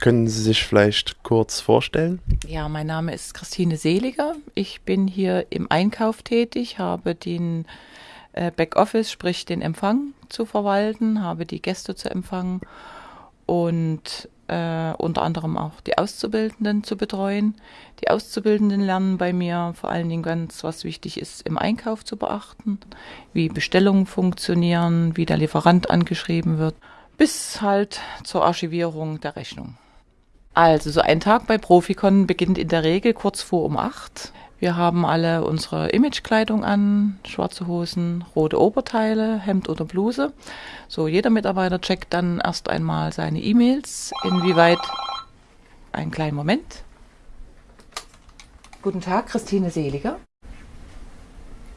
Können Sie sich vielleicht kurz vorstellen? Ja, mein Name ist Christine Seliger. Ich bin hier im Einkauf tätig, habe den äh, Backoffice, sprich den Empfang zu verwalten, habe die Gäste zu empfangen und äh, unter anderem auch die Auszubildenden zu betreuen. Die Auszubildenden lernen bei mir vor allen Dingen ganz, was wichtig ist, im Einkauf zu beachten, wie Bestellungen funktionieren, wie der Lieferant angeschrieben wird bis halt zur Archivierung der Rechnung. Also so ein Tag bei Profikon beginnt in der Regel kurz vor um acht. Wir haben alle unsere Imagekleidung an, schwarze Hosen, rote Oberteile, Hemd oder Bluse. So, jeder Mitarbeiter checkt dann erst einmal seine E-Mails, inwieweit einen kleinen Moment. Guten Tag, Christine Seliger.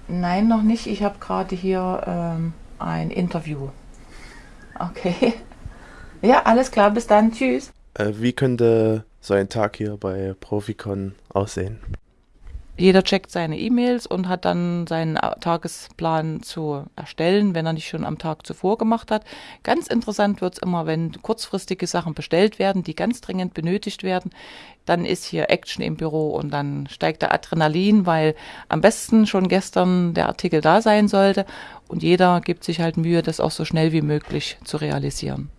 Nein, noch nicht. Ich habe gerade hier ähm, ein Interview. Okay. Ja, alles klar, bis dann. Tschüss. Äh, wie könnte so ein Tag hier bei Profikon aussehen? Jeder checkt seine E-Mails und hat dann seinen Tagesplan zu erstellen, wenn er nicht schon am Tag zuvor gemacht hat. Ganz interessant wird's immer, wenn kurzfristige Sachen bestellt werden, die ganz dringend benötigt werden. Dann ist hier Action im Büro und dann steigt der Adrenalin, weil am besten schon gestern der Artikel da sein sollte und jeder gibt sich halt Mühe, das auch so schnell wie möglich zu realisieren.